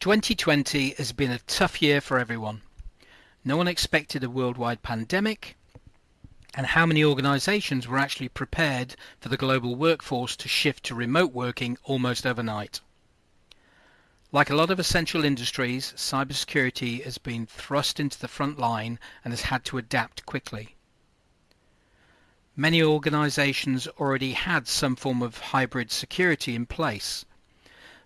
2020 has been a tough year for everyone. No one expected a worldwide pandemic, and how many organisations were actually prepared for the global workforce to shift to remote working almost overnight. Like a lot of essential industries, cybersecurity has been thrust into the front line and has had to adapt quickly. Many organisations already had some form of hybrid security in place,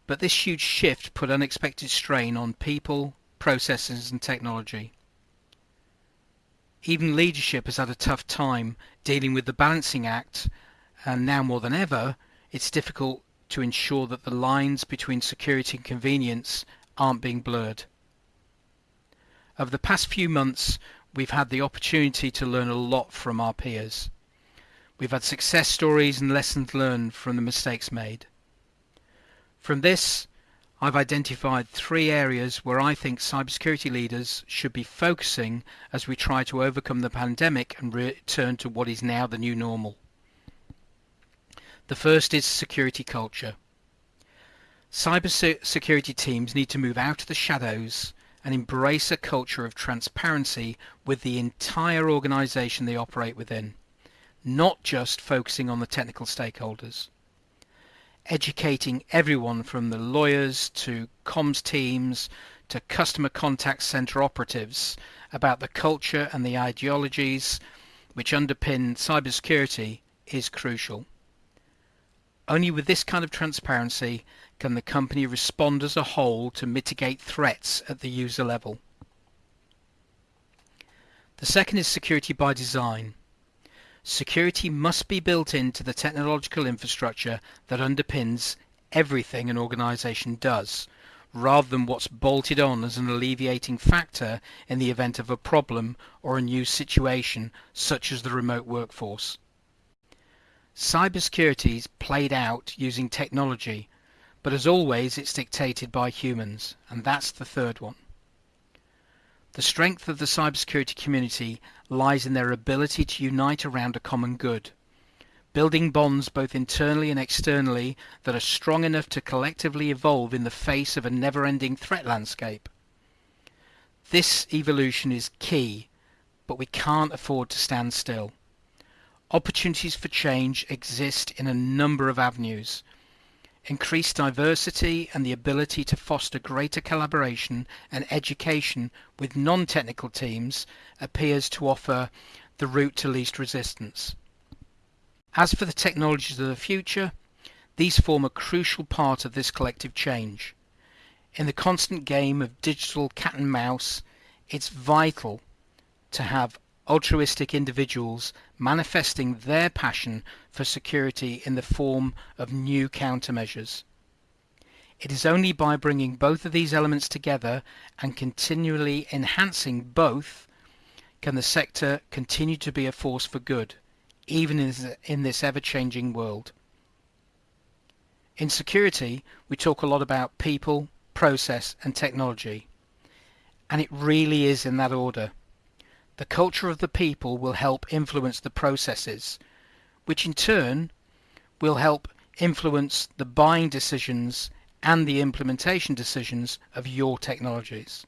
but this huge shift put unexpected strain on people, processes and technology. Even leadership has had a tough time dealing with the balancing act and now more than ever it's difficult to ensure that the lines between security and convenience aren't being blurred. Over the past few months we've had the opportunity to learn a lot from our peers. We've had success stories and lessons learned from the mistakes made. From this, I've identified three areas where I think cybersecurity leaders should be focusing as we try to overcome the pandemic and return to what is now the new normal. The first is security culture. Cybersecurity teams need to move out of the shadows and embrace a culture of transparency with the entire organization they operate within, not just focusing on the technical stakeholders educating everyone from the lawyers to comms teams to customer contact center operatives about the culture and the ideologies which underpin cybersecurity is crucial. Only with this kind of transparency can the company respond as a whole to mitigate threats at the user level. The second is security by design. Security must be built into the technological infrastructure that underpins everything an organization does, rather than what's bolted on as an alleviating factor in the event of a problem or a new situation such as the remote workforce. Cybersecurity is played out using technology, but as always it's dictated by humans, and that's the third one. The strength of the cybersecurity community lies in their ability to unite around a common good, building bonds both internally and externally that are strong enough to collectively evolve in the face of a never-ending threat landscape. This evolution is key, but we can't afford to stand still. Opportunities for change exist in a number of avenues, increased diversity and the ability to foster greater collaboration and education with non-technical teams appears to offer the route to least resistance. As for the technologies of the future, these form a crucial part of this collective change. In the constant game of digital cat and mouse, it's vital to have altruistic individuals manifesting their passion for security in the form of new countermeasures. It is only by bringing both of these elements together and continually enhancing both can the sector continue to be a force for good, even in this ever-changing world. In security, we talk a lot about people, process and technology. And it really is in that order. The culture of the people will help influence the processes, which in turn will help influence the buying decisions and the implementation decisions of your technologies.